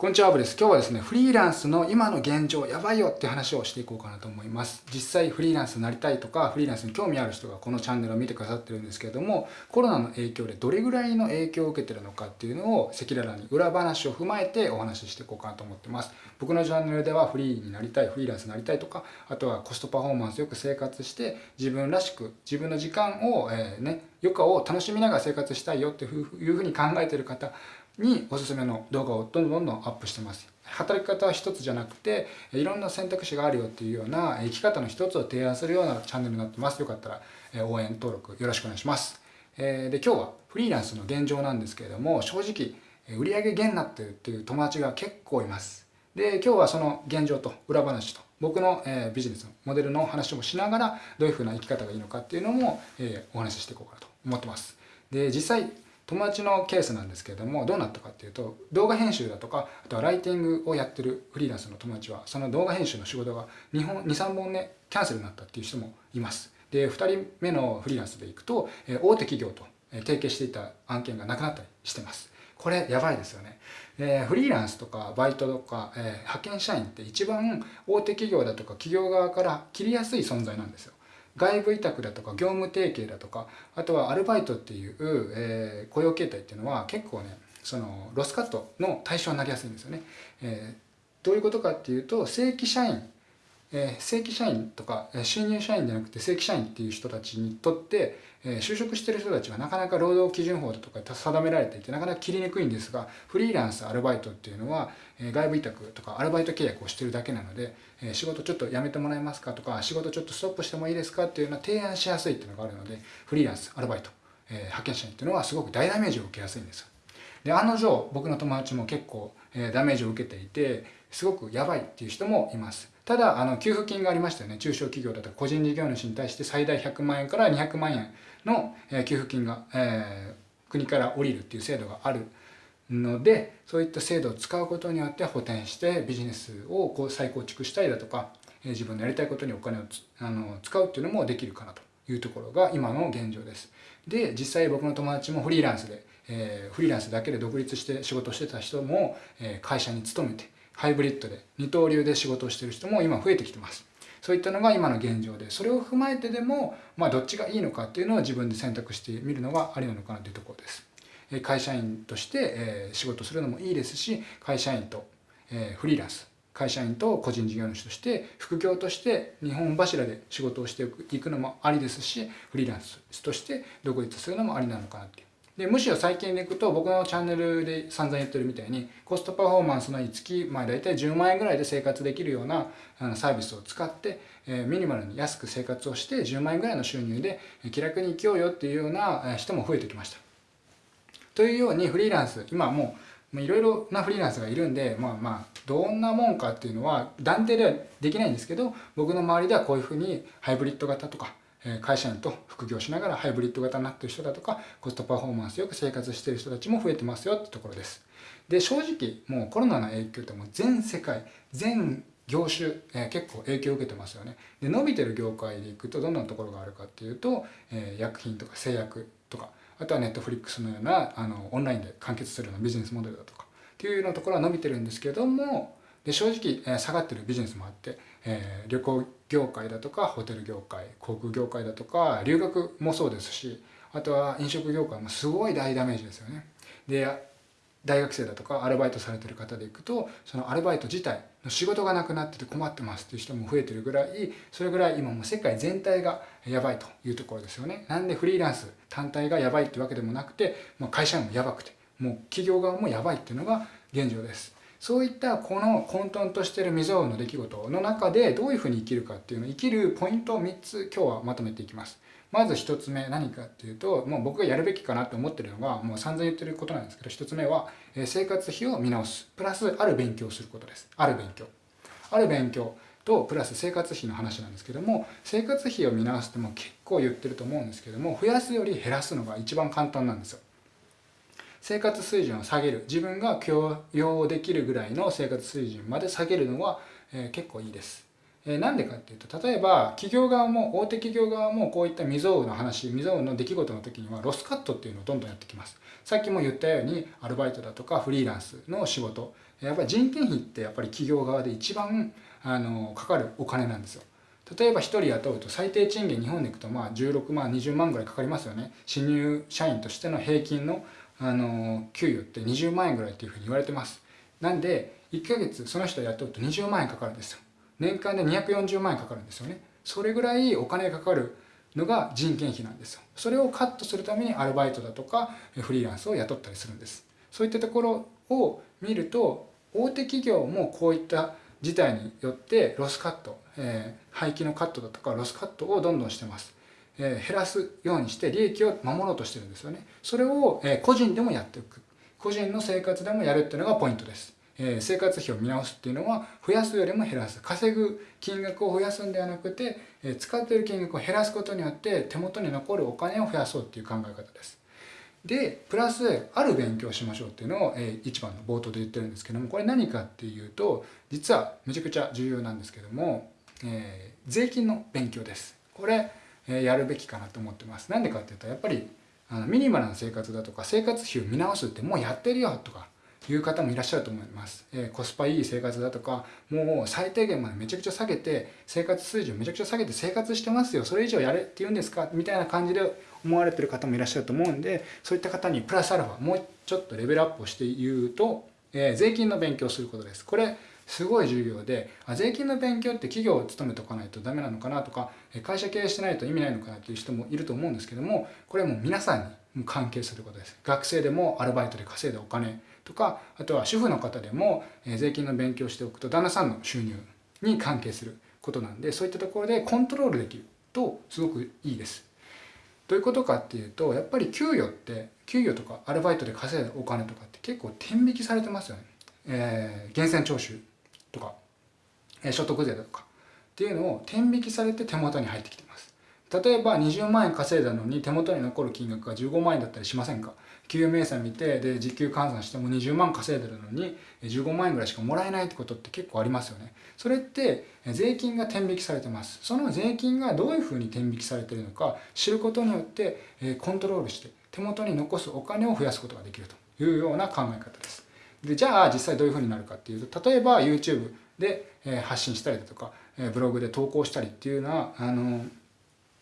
こんにちは、アブです。今日はですね、フリーランスの今の現状やばいよって話をしていこうかなと思います。実際フリーランスになりたいとか、フリーランスに興味ある人がこのチャンネルを見てくださってるんですけれども、コロナの影響でどれぐらいの影響を受けてるのかっていうのを赤裸々に裏話を踏まえてお話ししていこうかなと思ってます。僕のチャンネルではフリーになりたい、フリーランスになりたいとか、あとはコストパフォーマンスよく生活して自分らしく自分の時間を、えー、ね、余暇を楽しみながら生活したいよっていうふうに考えてる方におすすめの動画をどんどんどんどんアップしてます。働き方は一つじゃなくていろんな選択肢があるよっていうような生き方の一つを提案するようなチャンネルになってます。よかったら応援登録よろしくお願いします。で今日はフリーランスの現状なんですけれども正直売上減になってるっていう友達が結構います。で今日はその現状と裏話と僕の、えビジネスのモデルの話もしながらどういうふうな生き方がいいのかっていうのも、えお話ししていこうかなと思ってます。で実際友達のケースなんですけれどもどうなったかっていうと動画編集だとかあとはライティングをやってるフリーランスの友達はその動画編集の仕事が23本ねキャンセルになったっていう人もいます。で2人目のフリーランスでいくと大手企業と提携していた案件がなくなったりしてます。これやばいですよね。でフリーランスとかバイトとか、えー、派遣社員って一番大手企業だとか企業側から切りやすい存在なんですよ。外部委託だとか業務提携だとかあとはアルバイトっていう、えー、雇用形態っていうのは結構ねそのロスカットの対象になりやすいんですよね。えー、どういうことかっていうと正規社員えー、正規社員とか収入社員じゃなくて正規社員っていう人たちにとって、えー、就職してる人たちはなかなか労働基準法だとか定められていてなかなか切りにくいんですがフリーランスアルバイトっていうのは、え、外部委託とかアルバイト契約をしてるだけなので、え仕事ちょっと辞めてもらえますかとか仕事ちょっとストップしてもいいですかっていうのは提案しやすいっていうのがあるのでフリーランスアルバイト、え派遣社員っていうのはすごく大ダメージを受けやすいんですよ。で案の定僕の友達も結構、えダメージを受けていてすごくやばいっていう人もいます。ただ、あの、給付金がありましたよね。中小企業だとか個人事業主に対して最大100万円から200万円の、給付金が、えー、国から降りるっていう制度があるので、そういった制度を使うことによって補填してビジネスをこう再構築したりだとか、え自分のやりたいことにお金をあの使うっていうのもできるかなというところが今の現状です。で、実際僕の友達もフリーランスで、えー、フリーランスだけで独立して仕事してた人も、えー、会社に勤めて、ハイブリッドで二刀流で仕事をしてる人も今増えてきてます。そういったのが今の現状で、それを踏まえてでも、まあどっちがいいのかっていうのを自分で選択してみるのがありなのかなというところです。会社員として仕事するのもいいですし、会社員とフリーランス、会社員と個人事業主として副業として日本柱で仕事をしていくのもありですし、フリーランスとして独立するのもありなのかなっていう。でむしろ最近でいくと僕のチャンネルで散々言ってるみたいにコストパフォーマンスの月、まあ、大体10万円ぐらいで生活できるようなサービスを使って、え、ミニマルに安く生活をして10万円ぐらいの収入で気楽に生きようよっていうような人も増えてきました。というようにフリーランス今もういろいろなフリーランスがいるんでまあまあどんなもんかっていうのは断定ではできないんですけど僕の周りではこういうふうにハイブリッド型とか会社員と副業しながらハイブリッド型になってる人だとかコストパフォーマンスよく生活してる人たちも増えてますよってところです。で正直もうコロナの影響ってもう全世界全業種、えー、結構影響を受けてますよね。で伸びてる業界でいくとどんなところがあるかっていうと、えー、薬品とか製薬とかあとはネットフリックスのようなあのオンラインで完結するようなビジネスモデルだとかっていうようなところは伸びてるんですけどもで正直、え、下がってるビジネスもあって、え、旅行業界だとかホテル業界航空業界だとか留学もそうですしあとは飲食業界もすごい大ダメージですよね。で大学生だとかアルバイトされてる方でいくとそのアルバイト自体の仕事がなくなってて困ってますっていう人も増えてるぐらいそれぐらい今もう世界全体がやばいというところですよね。なんでフリーランス単体がやばいってわけでもなくて、まあ、会社員もやばくてもう企業側もやばいっていうのが現状です。そういったこの混沌としてる未曾有の出来事の中でどういうふうに生きるかっていうのを生きるポイントを3つ今日はまとめていきます。まず1つ目何かっていうともう僕がやるべきかなと思ってるのがもう散々言ってることなんですけど1つ目は生活費を見直す。プラスある勉強をすることです。ある勉強。ある勉強とプラス生活費の話なんですけども生活費を見直すっても結構言ってると思うんですけども増やすより減らすのが一番簡単なんですよ。生活水準を下げる自分が許容できるぐらいの生活水準まで下げるのは、えー、結構いいです。えー、なんでかっていうと例えば企業側も大手企業側もこういった未曾有の話未曾有の出来事の時にはロスカットっていうのをどんどんやってきます。さっきも言ったようにアルバイトだとかフリーランスの仕事やっぱり人件費ってやっぱり企業側で一番あのかかるお金なんですよ例えば1人雇うと最低賃金日本でいくとまあ16万20万ぐらいかかりますよね新入社員としての平均のあの給与って20万円ぐらいっていうふうに言われてます。なんで1ヶ月その人雇うと20万円かかるんですよ。年間で240万円かかるんですよね。それぐらいお金がかかるのが人件費なんですよ。それをカットするためにアルバイトだとかフリーランスを雇ったりするんです。そういったところを見ると大手企業もこういった事態によってロスカット、えー、廃棄のカットだとかロスカットをどんどんしてます、え、減らすようにして利益を守ろうとしてるんですよね。それを、え、個人でもやっていく。個人の生活でもやるっていうのがポイントです。え生活費を見直すっていうのは増やすよりも減らす。稼ぐ金額を増やすんではなくて、え使っている金額を減らすことによって手元に残るお金を増やそうっていう考え方です。でプラスある勉強しましょうっていうのを、え一番の冒頭で言ってるんですけどもこれ何かっていうと実はめちゃくちゃ重要なんですけども、えー、税金の勉強です。これ、やるべきかなと思ってます。なんでかっていうとやっぱりあのミニマルな生活だとか生活費を見直すってもうやってるよとかいう方もいらっしゃると思います、えー、コスパいい生活だとかもう最低限までめちゃくちゃ下げて生活水準めちゃくちゃ下げて生活してますよそれ以上やれって言うんですかみたいな感じで思われてる方もいらっしゃると思うんでそういった方にプラスアルファもうちょっとレベルアップをして言うと、えー、税金の勉強をすることです。これすごい重要であ税金の勉強って企業を勤めておかないとダメなのかなとか会社経営してないと意味ないのかなっていう人もいると思うんですけどもこれはもう皆さんに関係することです学生でもアルバイトで稼いだお金とかあとは主婦の方でも税金の勉強しておくと旦那さんの収入に関係することなんでそういったところでコントロールできるとすごくいいです。どういうことかっていうとやっぱり給与って給与とかアルバイトで稼いだお金とかって結構天引きされてますよね。えー、源泉徴収とか、え、所得税だとかっていうのを天引きされて手元に入ってきてます。例えば20万円稼いだのに手元に残る金額が15万円だったりしませんか？給与明細見てで時給換算しても20万稼いでるのに15万円ぐらいしかもらえないってことって結構ありますよね。それって税金が天引きされてます。その税金がどういうふうに天引きされてるのか知ることによってコントロールして手元に残すお金を増やすことができるというような考え方です。でじゃあ実際どういうふうになるかっていうと例えば YouTube で発信したりだとかブログで投稿したりっていうのはあの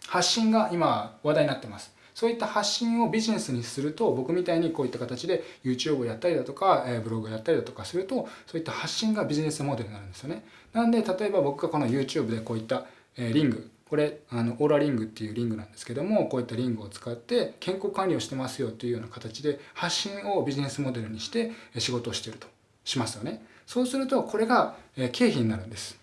発信が今話題になってます。そういった発信をビジネスにすると僕みたいにこういった形で YouTube をやったりだとか、えブログをやったりだとかするとそういった発信がビジネスモデルになるんですよね。なんで例えば僕がこの YouTube でこういった、えリングこれあのオーラリングっていうリングなんですけどもこういったリングを使って健康管理をしてますよというような形で発信をビジネスモデルにして仕事をしているとしますよね。そうするとこれが経費になるんです。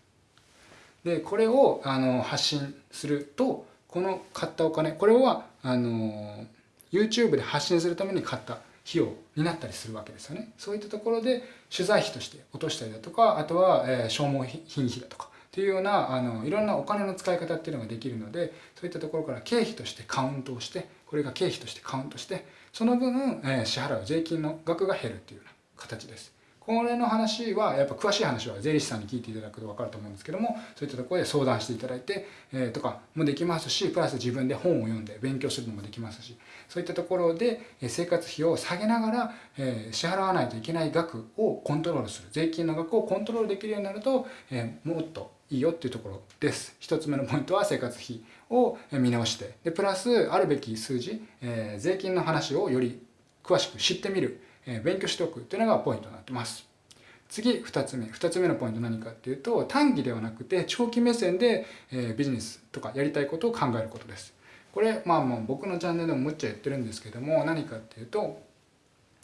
でこれをあの発信するとこの買ったお金これはあの YouTube で発信するために買った費用になったりするわけですよね。そういったところで取材費として落としたりだとかあとは、消耗品費だとかっていうようなあのいろんなお金の使い方っていうのができるのでそういったところから経費としてカウントをしてこれが経費としてカウントしてその分、えー、支払う税金の額が減るっていうような形です。これの話はやっぱ詳しい話は税理士さんに聞いていただくと分かると思うんですけどもそういったところで相談していただいて、えー、とかもできますしプラス自分で本を読んで勉強するのもできますしそういったところで生活費を下げながら、えー、支払わないといけない額をコントロールする税金の額をコントロールできるようになると、えー、もっといいよっていうところです一つ目のポイントは生活費を見直してでプラスあるべき数字、えー、税金の話をより詳しく知ってみるえ勉強しておくっていうのがポイントになってます。次2つ目2つ目のポイント何かっていうと短期ではなくて長期目線で、えビジネスとかやりたいことを考えることです。これまあもう僕のチャンネルでもむっちゃ言ってるんですけども何かっていうと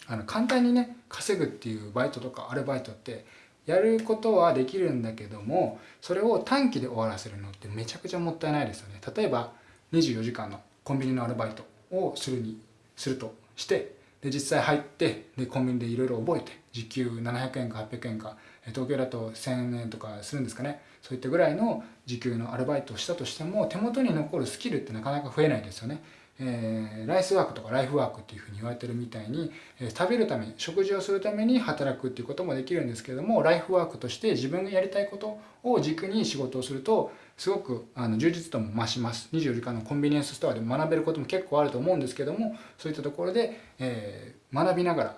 あの簡単にね稼ぐっていうバイトとかアルバイトってやることはできるんだけどもそれを短期で終わらせるのってめちゃくちゃもったいないですよね。例えば24時間のコンビニのアルバイトをするにするとしてで実際入ってでコンビニでいろいろ覚えて時給700円か800円か東京だと1000円とかするんですかねそういったぐらいの時給のアルバイトをしたとしても手元に残るスキルってなかなか増えないですよね。えー、ライスワークとかライフワークっていうふうに言われてるみたいに、えー、食べるために食事をするために働くっていうこともできるんですけれどもライフワークとして自分がやりたいことを軸に仕事をするとすごくあの充実度も増します24時間のコンビニエンスストアで学べることも結構あると思うんですけどもそういったところで、えー、学びながら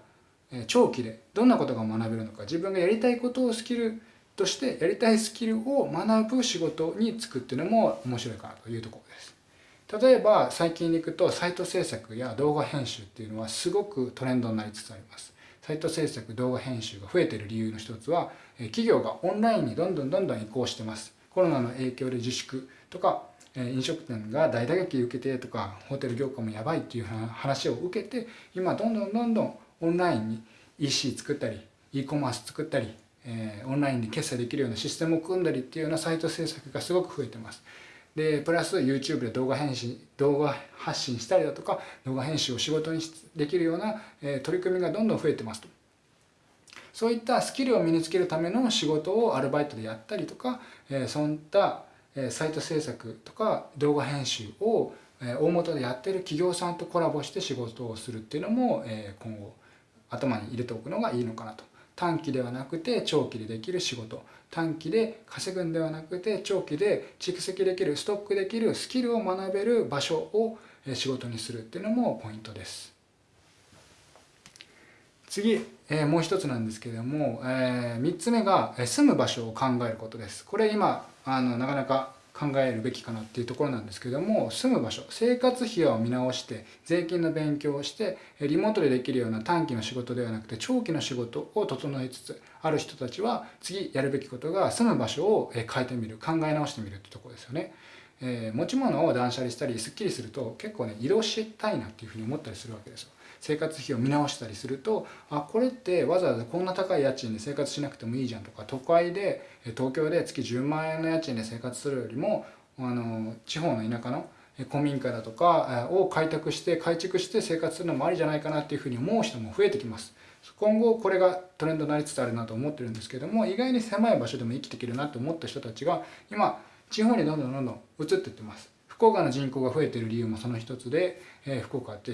え長期でどんなことが学べるのか自分がやりたいことをスキルとしてやりたいスキルを学ぶ仕事に就くっていうのも面白いかなというところです。例えば最近でいくとサイト制作や動画編集っていうのはすごくトレンドになりつつあります。サイト制作動画編集が増えている理由の一つは企業がオンラインにどんどんどんどん移行してます。コロナの影響で自粛とか飲食店が大打撃受けてとかホテル業界もやばいっていう話を受けて今どんどんどんどんオンラインに EC 作ったり e コマース作ったり、オンラインで決済できるようなシステムを組んだりっていうようなサイト制作がすごく増えてます。でプラス YouTube で動画編集動画発信したりだとか動画編集を仕事にできるような、え、取り組みがどんどん増えてますと。そういったスキルを身につけるための仕事をアルバイトでやったりとか、えー、そういったサイト制作とか動画編集を大元でやってる企業さんとコラボして仕事をするっていうのも今後頭に入れておくのがいいのかなと短期ではなくて長期でできる仕事。短期で稼ぐんではなくて長期で蓄積できるストックできるスキルを学べる場所を仕事にするっていうのもポイントです。次、え、もう一つなんですけれども、え、3つ目が住む場所を考えることです。これ今あのなかなか考えるべきかなっていうところなんですけども住む場所生活費を見直して税金の勉強をしてリモートでできるような短期の仕事ではなくて長期の仕事を整えつつある人たちは次やるべきことが住む場所を変えてみる考え直してみるってところですよね。えー、持ち物を断捨離したりすっきりすると結構ね移動したいなっていうふうに思ったりするわけですよ。生活費を見直したりするとあこれってわざわざこんな高い家賃で生活しなくてもいいじゃんとか都会で東京で月10万円の家賃で生活するよりもあの地方の田舎の古民家だとかを開拓して改築して生活するのもありじゃないかなっていうふうに思う人も増えてきます。今後これがトレンドになりつつあるなと思ってるんですけども意外に狭い場所でも生きていけるなと思った人たちが今地方にどんどんどんどん移っていってます。福岡の人口が増えてる理由もその一つで、え、福岡って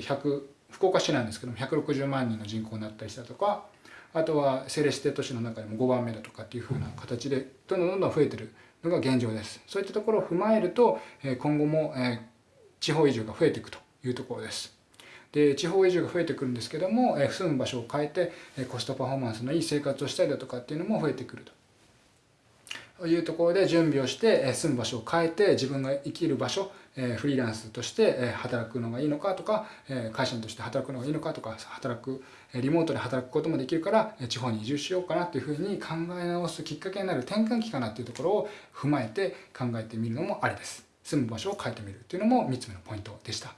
福岡市なんですけども160万人の人口になったりしたとかあとは政令指定都市の中でも5番目だとかっていうふうな形でどんどんどんどん増えてるのが現状です。そういったところを踏まえると今後も地方移住が増えていくというところです。で地方移住が増えてくるんですけども住む場所を変えてコストパフォーマンスのいい生活をしたりだとかっていうのも増えてくると。いうところで準備をして住む場所を変えて自分が生きる場所フリーランスとして働くのがいいのかとか会社員として働くのがいいのかとか働くリモートで働くこともできるから地方に移住しようかなというふうに考え直すきっかけになる転換期かなっていうところを踏まえて考えてみるのもありです。住む場所を変えてみるというのも3つ目のポイントでした。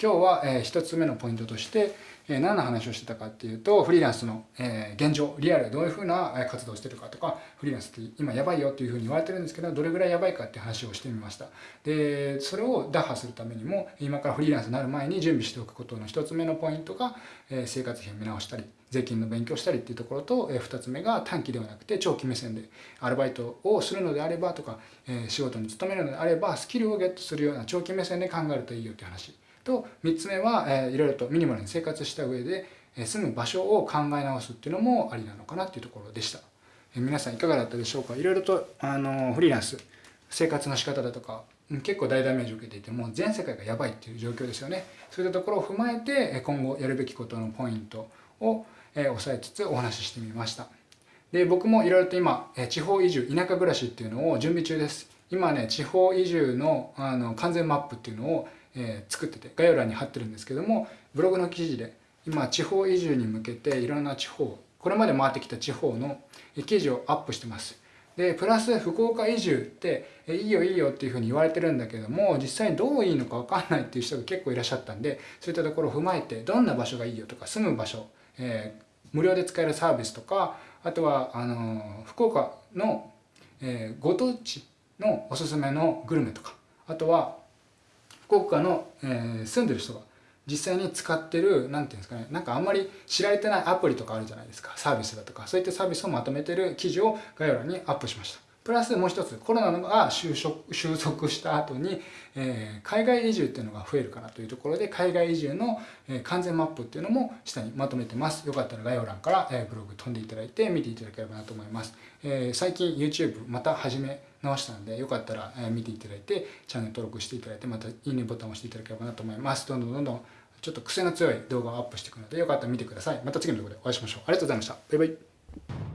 今日はえ1つ目のポイントとしてえ何の話をしてたかっていうとフリーランスの、え現状リアルでどういうふうな活動をしてるかとかフリーランスって今やばいよっていうふうに言われてるんですけどどれぐらいやばいかって話をしてみました。でそれを打破するためにも今からフリーランスになる前に準備しておくことの1つ目のポイントが、え生活費を見直したり税金の勉強したりっていうところと、え2つ目が短期ではなくて長期目線でアルバイトをするのであればとか、え仕事に勤めるのであればスキルをゲットするような長期目線で考えるといいよって話。と3つ目は、えいろいろとミニマルに生活した上でえ住む場所を考え直すっていうのもありなのかなっていうところでした。え皆さんいかがだったでしょうか？いろいろとあのフリーランス生活の仕方だとか結構大ダメージを受けていてもう全世界がやばいっていう状況ですよね。そういったところを踏まえて今後やるべきことのポイントを押さえつつお話ししてみました。で僕もいろいろと今地方移住田舎暮らしっていうのを準備中です。今ね地方移住のあの完全マップっていうのを、えー、作ってて概要欄に貼ってるんですけどもブログの記事で今地方移住に向けていろんな地方これまで回ってきた地方の記事をアップしてます。でプラス福岡移住っていいよいいよっていうふうに言われてるんだけども実際にどういいのか分かんないっていう人が結構いらっしゃったんでそういったところを踏まえてどんな場所がいいよとか住む場所、えー、無料で使えるサービスとかあとはあの福岡の、えー、ご当地のおすすめのグルメとかあとは福岡の、えー、住んでる人が実際に使ってる何て言うんですかねなんかあんまり知られてないアプリとかあるじゃないですか。サービスだとか。そういったサービスをまとめてる記事を概要欄にアップしました。プラスもう一つコロナが収束収束した後に、えー、海外移住っていうのが増えるかなというところで海外移住の、えー、完全マップっていうのも下にまとめてます。よかったら概要欄から、えー、ブログ飛んでいただいて見ていただければなと思います、え最近 YouTube また始め直したのでよかったら、え見ていただいてチャンネル登録していただいてまたいいねボタンを押していただければなと思います。どんどんどんどんちょっと癖の強い動画をアップしていくのでよかったら見てください。また次の動画でお会いしましょう。ありがとうございました。バイバイ。